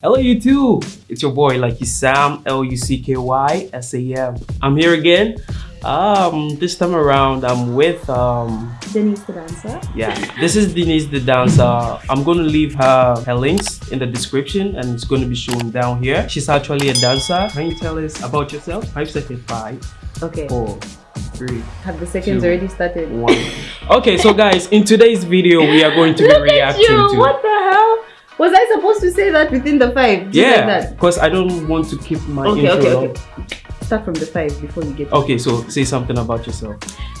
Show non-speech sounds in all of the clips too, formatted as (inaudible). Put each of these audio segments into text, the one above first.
Hello YouTube, it's your boy Lucky Sam, L-U-C-K-Y-S-A-M. I'm here again. Um, this time around I'm with um Denise the dancer. yeah, this is Denise the dancer. I'm gonna leave her her links in the description and it's gonna be shown down here. She's actually a dancer. Can you tell us about yourself? Five seconds, five, Okay. four, three, Have the seconds Two. already started? one. Okay, so guys, in today's video we are going to be (laughs) reacting to What the hell? Was I supposed to say that within the five? Just Yeah, because I don't want to keep my Okay, intro okay, long. okay. Start from the five before you get. Okay, so say something about yourself.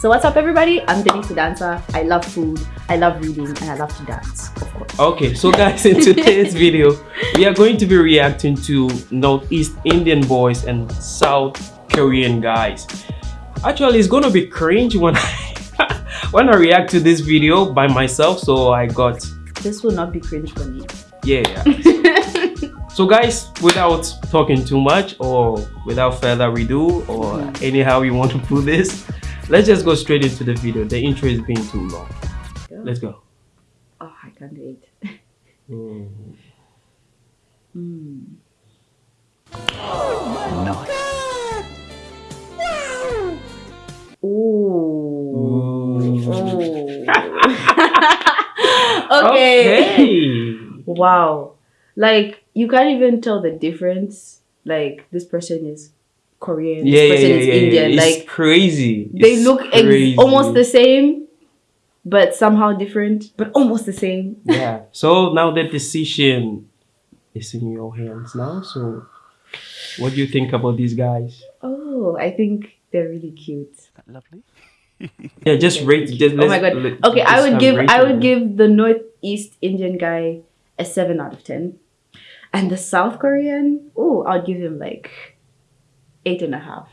So what's up, everybody? I'm Denise dancer. I love food. I love reading, and I love to dance. Of course. Okay, so guys, in today's (laughs) video, we are going to be reacting to Northeast Indian boys and South Korean guys. Actually, it's gonna be cringe when I (laughs) when I react to this video by myself. So I got This will not be cringe for me. Yeah. (laughs) so guys, without talking too much or without further ado or anyhow you want to put this, let's just go straight into the video. The intro is being too long. Let's go. Oh, I can't wait. (laughs) Mm. Hmm. Ooh. Ooh. Oh. (laughs) okay. Okay. Wow. Like you can't even tell the difference. Like this person is Korean, Yeah, this yeah, person yeah, is yeah, Indian. yeah. It's Like crazy. they It's look ex- crazy. almost the same, but somehow different, but almost the same. (laughs) Yeah. So now the decision is in your hands now. So, what do you think about these guys? Oh, I think they're really cute. Lovely. Yeah, just rate. Just Oh my god. Okay, I would give I rating. would give the Northeast Indian guy a seven out of ten. And the South Korean, oh, I'll give him like eight and a half.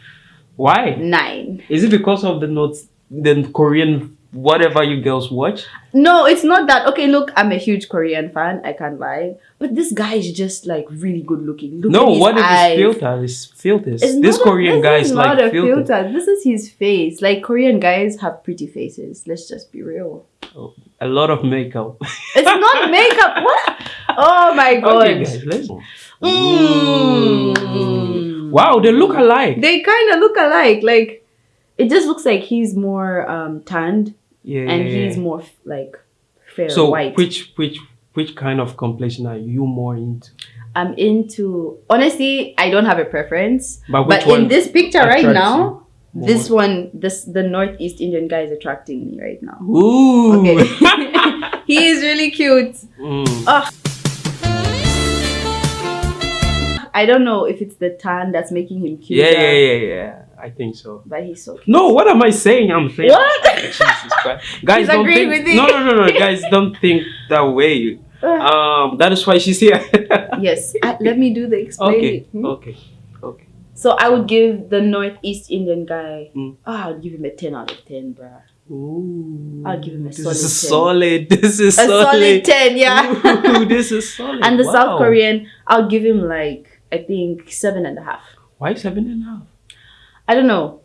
Why? Nine. Is it because of the notes, the Korean whatever you girls watch? No, it's not that. Okay, look, I'm a huge Korean fan. I can't lie. But this guy is just like really good looking. Look no, at his what if eyes. it's filter? It's filters. It's this not a- Korean this guy is is not like a filter. filter. This is his face. Like Korean guys have pretty faces. Let's just be real. A lot of makeup. It's not (laughs) makeup. What? Oh my god. okay, guys, let's. Mm. Wow, they look alike. They kind of look alike. Like it just looks like he's more um tanned Yeah, and yeah, he's yeah. more like fair So white. which which which kind of complexion are you more into? I'm into honestly, I don't have a preference. But But in this picture right now, you this one, this the Northeast Indian guy is attracting me right now. Ooh. Okay. (laughs) (laughs) he is really cute. Mm. Oh. I don't know if it's the tan that's making him cute. Yeah, yeah, yeah, yeah. I think so. But he's so cute. No, what am I saying? I'm saying What? (laughs) Jesus Christ. Guys, don't think. with No, you. no, no, no. (laughs) Guys, don't think that way. Um, that is why she's here. (laughs) yes. Uh, let me do the okay, explaining. Hmm? okay, okay. So I would give the Northeast Indian guy. Mm. ah, I'll give him a ten out of ten, bruh. Ooh, I'll give him a this solid is 10. solid. This is A solid. solid ten, yeah. Ooh, this is solid. and the Wow. South Korean, I'll give him like I think seven and a half. Why seven and a half? I don't know.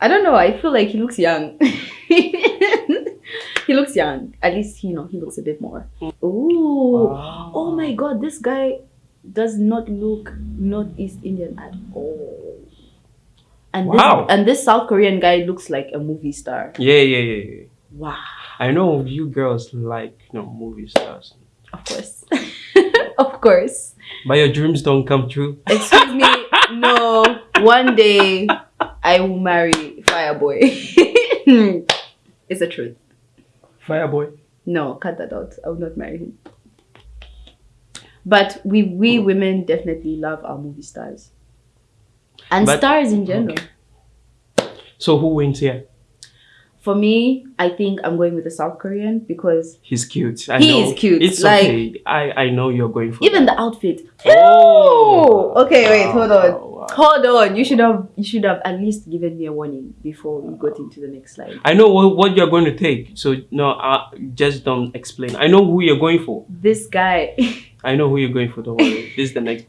I don't know. I feel like he looks young. (laughs) he looks young. At least you know he looks a bit more. Ooh. Oh wow. Oh my god, this guy does not look Northeast Indian at all. And this, Wow. and this South Korean guy looks like a movie star. Yeah, yeah, yeah, yeah. Wow. I know you girls like you know movie stars, Of course. (laughs) of course. but your dreams don't come true. Excuse me. (laughs) No. One day I will marry Fireboy. (laughs) it's the truth. Fireboy. No, cut that out. I will not marry him. But we we oh. women definitely love our movie stars. And But- stars in general. So who wins here? For me, I think I'm going with the South Korean because He's cute. I He know. is cute, It's like- okay. I I know you're going for even that. the outfit. Oh. Ew! Okay, wait, hold on. Wow, wow. Hold on. You should have you should have at least given me a warning before we got into the next slide. I know what, what you're going to take. So no, uh, just don't explain. I know who you're going for. This guy (laughs) I know who you're going for. Don't worry. this is the next.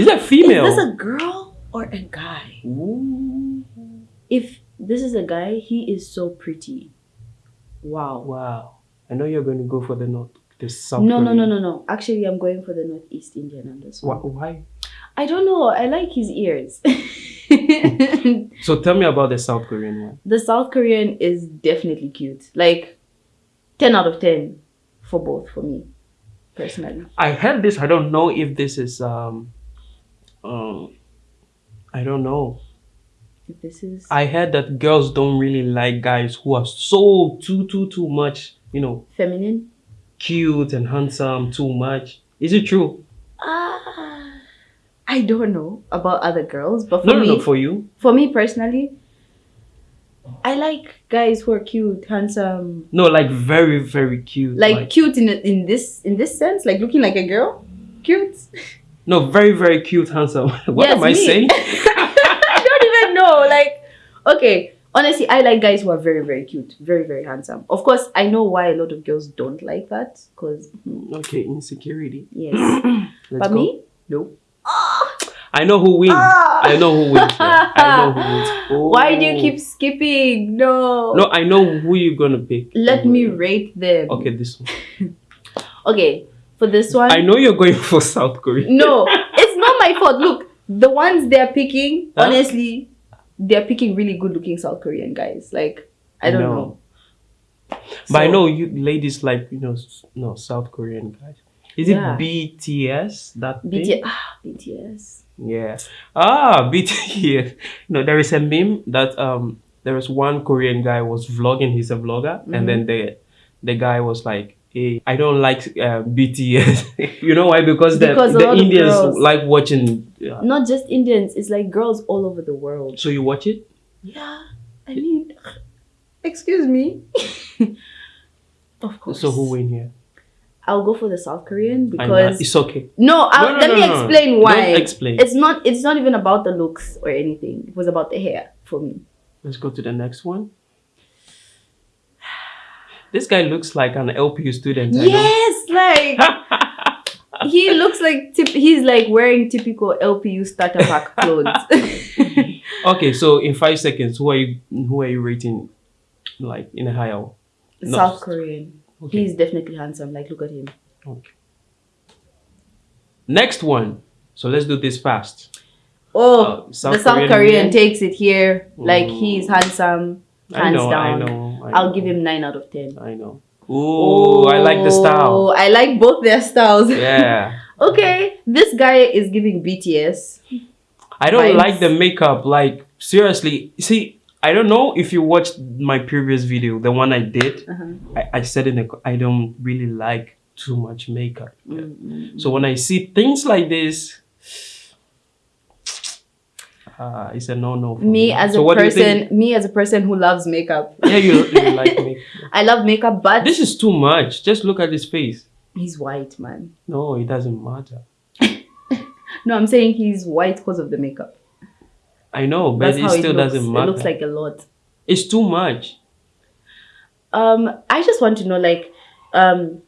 Is that female? Is this a girl or a guy? Ooh. If this is a guy, he is so pretty. Wow. Wow. I know you're going to go for the North, the South no, no, no, no, no. Actually, I'm going for the Northeast Indian on this Why? one. why? I don't know. I like his ears. (laughs) So tell me (laughs) about the South Korean one. the South Korean is definitely cute. Like, 10 out of 10 for both, for me, personally. I heard this. I don't know if this is um, um, I don't know. This is. I heard that girls don't really like guys who are so too too too much, you know, feminine? cute and handsome too much. Is it true? Ah, I don't know about other girls, but for No, no, me, no. For you, for me personally, I like guys who are cute, handsome, no, like very very cute. like, cute in in this in this sense, like looking like a girl, cute. no, very very cute, handsome. (laughs) what Yes, am I me. saying? (laughs) I don't even know. Like, okay, honestly, I like guys who are very very cute, very very handsome. Of course, I know why a lot of girls don't like that, because okay, insecurity. yes, (clears throat) but go. me, no. I know who wins. Ah. I know who wins. here. I know who (laughs) wins. Why do you Oh. keep skipping? No. No, I know who you're gonna pick. Let me rate them. Okay, this one. (laughs) Okay, for this one. I know you're going (laughs) for South Korea. No, it's not my fault. Look, the ones they're picking, Huh? honestly, they're picking really good looking South Korean guys. Like, I don't No. know. But I know you ladies like you know no South Korean guys. Is it Yeah. BTS that? BTS. Ah, BTS. Yeah. Ah, (laughs) BTS. No, there is a meme that um there was one Korean guy was vlogging. He's a vlogger, and then the the guy was like, "Hey, I don't like uh, BTS." (laughs) you know why? Because the Because the Indians like watching. uh, Not just Indians, it's like girls all over the world. so you watch it? Yeah, I mean, (sighs) excuse me. (laughs) of course. So who win here? I'll go for the South Korean because it's okay. no, I'll, No, no, let no, me explain why. Don't explain. It's not. It's not even about the looks or anything. It was about the hair for me. Let's go to the next one. This guy looks like an LPU student. Yes, like (laughs) he looks like tip, he's like wearing typical LPU starter pack (laughs) clothes. (laughs) Okay, so in five seconds, who are you who are you rating like in a higher? No. South Korean. Okay. He's definitely handsome. Like look at him. okay. Next one. So let's do this fast. Oh, Uh, South the South Korean Korean, takes it here. Like Mm. he's handsome, hands know, down. I know. I I'll know. give him nine out of ten. I know. Ooh, I like the Oh, style. I like both their styles. (laughs) Yeah. okay, this guy is giving BTS. I don't Vibes. like the makeup. Like seriously, see, I don't know if you watched my previous video, the one I did. Uh-huh. I, I said in the I don't really like too much makeup. Mm-mm. So when I see things like this, uh, it's a no no. Me me as so a what do you think? person, me as a person who loves makeup. Yeah, you, you (laughs) like makeup. I love makeup, but This is too much. Just look at his face. he's white, man. No, it doesn't matter. (laughs) No, I'm saying he's white because of the makeup. I know, but That's it still it doesn't matter. It looks like a lot. it's too much. Um, I just want to know, like, um,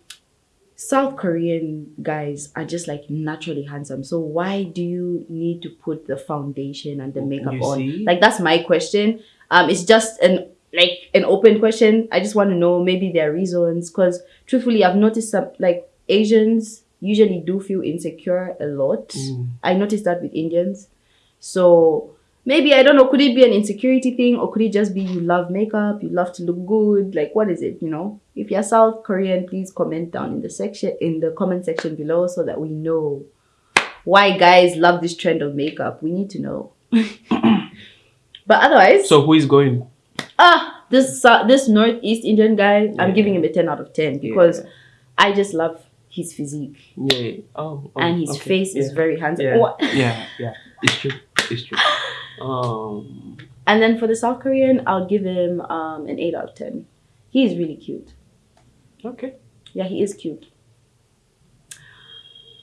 South Korean guys are just like naturally handsome. So why do you need to put the foundation and the makeup You on? see? Like that's my question. Um, it's just an like an open question. I just want to know maybe there are reasons because truthfully, I've noticed some like Asians usually do feel insecure a lot. Mm. I noticed that with Indians. So maybe I don't know, could it be an insecurity thing or could it just be you love makeup, you love to look good? Like what is it, you know? If you're South Korean, please comment down in the section in the comment section below so that we know why guys love this trend of makeup. We need to know. (coughs) but otherwise, So who is going? ah, this uh, this Northeast Indian guy, I'm giving him a 10 out of 10 because Yeah. I just love his physique Yeah. Oh. oh, and his okay. face is very handsome. Yeah. Yeah. Yeah. It's true. It's true. (laughs) Um. And then for the South Korean, I'll give him um, an 8 out of 10. He's really cute. Okay. Yeah, he is cute.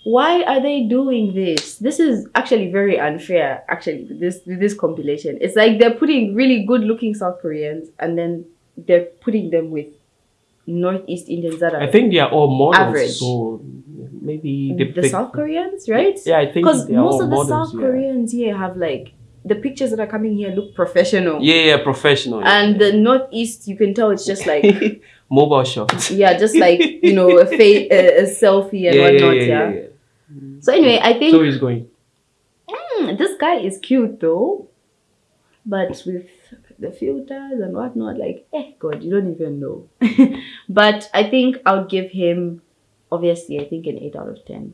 Why are they doing this? This is actually very unfair, actually, this, this compilation. It's like they're putting really good looking South Koreans and then they're putting them with Northeast Indians that are I think they are all models. Average. So maybe they the South Koreans, right? Yeah, I think Because most of the models, South yeah. Koreans here have like the pictures that are coming here look professional. Yeah, yeah, professional. yeah. And the northeast, you can tell it's just like (laughs) mobile shots. yeah, just like you know a, fa- a, a selfie and (laughs) yeah, whatnot. yeah, Yeah. So anyway, I think So he's going. Hmm, this guy is cute though, but with the filters and whatnot, like, eh, God, you don't even know. (laughs) but I think I'll give him, obviously, I think an eight out of ten.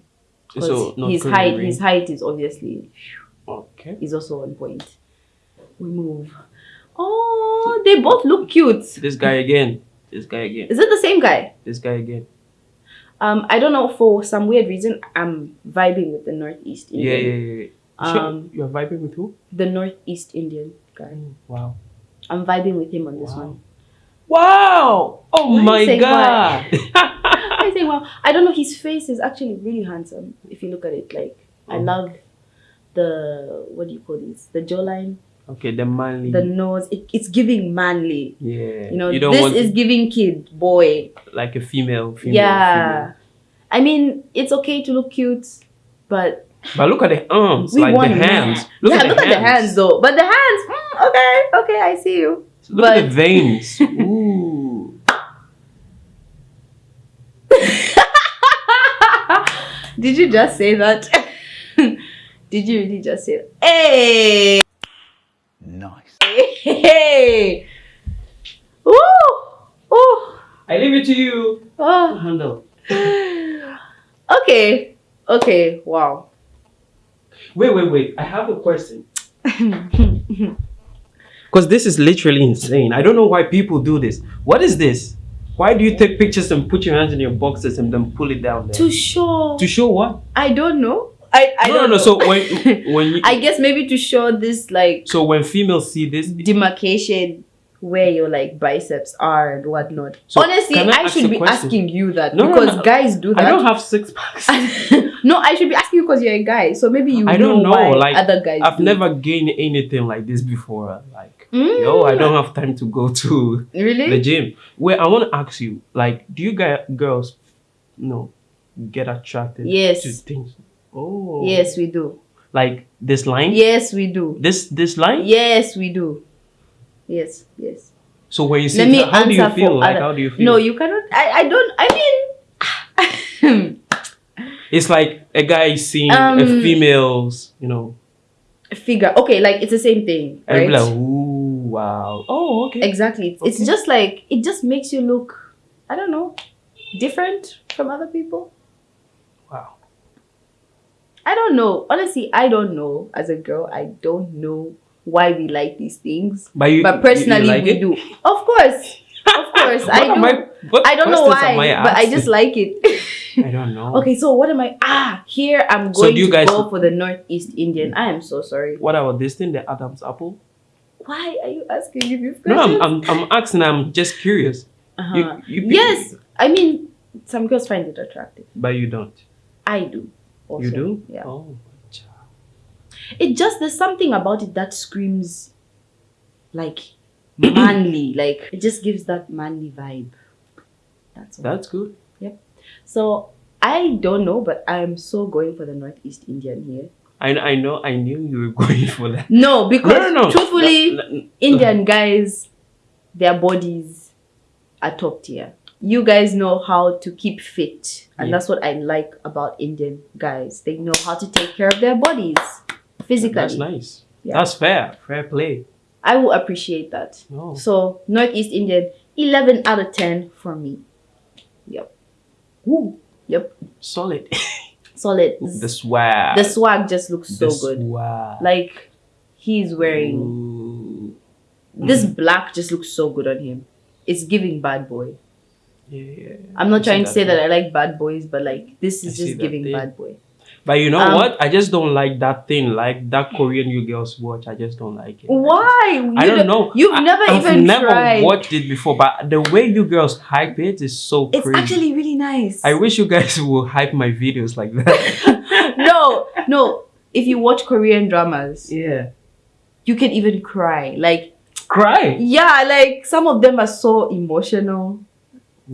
'Cause So his height, his height is obviously Okay. is also on point. We move. Oh, they both look cute. This guy again. This guy again. Is it the same guy? This guy again. Um, I don't know. For some weird reason, I'm vibing with the Northeast Indian. yeah, yeah. yeah. Um, (laughs) you're vibing with who? The Northeast Indian guy. Wow. I'm vibing with him on this Wow. one. Wow! Oh Why my god! (laughs) I think, wow. I don't know. His face is actually really handsome. If you look at it, like I Oh. love the what do you call these? The jawline, okay, the manly. the nose. It, it's giving manly. yeah. You know, don't this want is giving kid boy. like a female. female yeah. I mean, it's okay to look cute, but. But look at the arms, we like want the hands. man. Look yeah, at the hands. at the hands though. But the hands, mm, okay, okay, I see you. Look at the veins. (laughs) Ooh. Did you just say that? Did you really just say that? Hey! Nice. Hey! Ooh! Ooh! I leave it to you. Oh. Handle. (laughs) Okay. Okay. Wow. Wait, wait, wait. I have a question. (laughs) Because this is literally insane. I don't know why people do this. What is this? Why do you take pictures and put your hands in your boxes and then pull it down there? to show. To show what? I don't know. I, I no, don't no, no. know. So when (laughs) when you, I guess maybe to show this like so when females see this, demarcation where your like biceps are and whatnot. So, Honestly, I I, should be question? asking you that No, no, because no. guys do that. I don't have six packs. (laughs) no, I should be asking you because you're a guy, so maybe you I don't know. Like other guys. I've do. never gained anything like this before. Like Mm. yo, I don't have time to go to really. the gym. Wait, I want to ask you. Like, do you guys girls, no, get attracted Yes. to things? Oh, Yes, we do. Like this line. Yes, we do. This this line. Yes, we do. Yes, yes. So when you see, Let me how do you feel? Like other- how do you feel? No, you cannot. I, I don't. I mean, (laughs) It's like a guy seeing a Um, female's, you know, figure. Okay, like it's the same thing, right? be like, ooh, wow. Oh, okay. Exactly. It's, it's just like it just makes you look. I don't know, different from other people. Wow. I don't know. Honestly, I don't know. As a girl, I don't know why we like these things. But you, But you- you personally, like we it? do. Of course, of (laughs) course, I do. what I don't know why, I but I just like it. (laughs) I don't know. okay, so what am I? Ah, here I'm going So do you to guys- go for the Northeast Indian. I am so sorry. What about this thing, the Adam's apple? Why are you asking me these No? I'm, I'm, I'm asking. I'm just curious. Uh-huh. You, you yes, I mean some girls find it attractive. but you don't. I do. Also. You do? Yeah. Oh, It just there's something about it that screams like (clears throat) manly. Like it just gives that manly vibe. That's all. that's good. Yep. So I don't know, but I'm so going for the Northeast Indian here. I, I know. I knew you were (laughs) going for that. No, because no, no, no. truthfully, Indian guys, their bodies are top tier. You guys know how to keep fit, and Yeah. that's what I like about Indian guys. They know how to take care of their bodies physically. That's nice. Yeah. That's fair. Fair play. I will appreciate that. Oh. So Northeast Indian, eleven out of ten for me. Yep. Woo. Yep. Solid. (laughs) Solid. the swag. The swag just looks so The good. Swag. Like he's wearing Ooh. this mm-hmm. black just looks so good on him. It's giving bad boy. Yeah, yeah. I'm not I trying to say too. that I like bad boys, but like this is see just giving thing. bad boy. But you know Um, what? I just don't like that thing. Like that Korean you girls watch. I just don't like it. Why? You I don't know. You've I- never I've even never tried. watched it before, but the way you girls hype it is so It's crazy. actually really nice. I wish you guys (laughs) would hype my videos like that. (laughs) no, no. If you watch Korean dramas, yeah. you can even cry. Like Cry. yeah, like some of them are so emotional.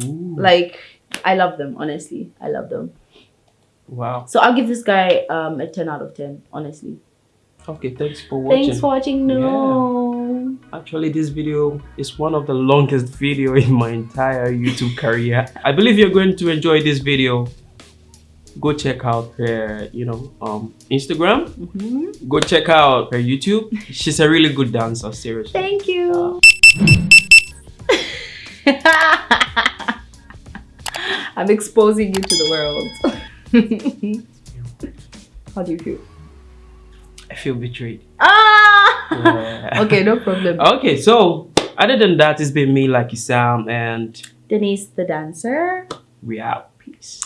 Ooh. Like I love them, honestly. I love them. wow. So I'll give this guy um a 10 out of 10, honestly. Okay, thanks for watching. Thanks for watching. No. Actually, this video is one of the longest video in my entire YouTube career. I believe you're going to enjoy this video. Go check out her, you know, um, Instagram. Mhm. Go check out her YouTube. She's a really good dancer, seriously. Thank you. (laughs) I'm exposing you to the world. (laughs) How do you feel? I feel betrayed. Ah! Yeah. okay, no problem. (laughs) Okay, so other than that, it's been me, Lucky Sam, and Denise the dancer. We out. Peace.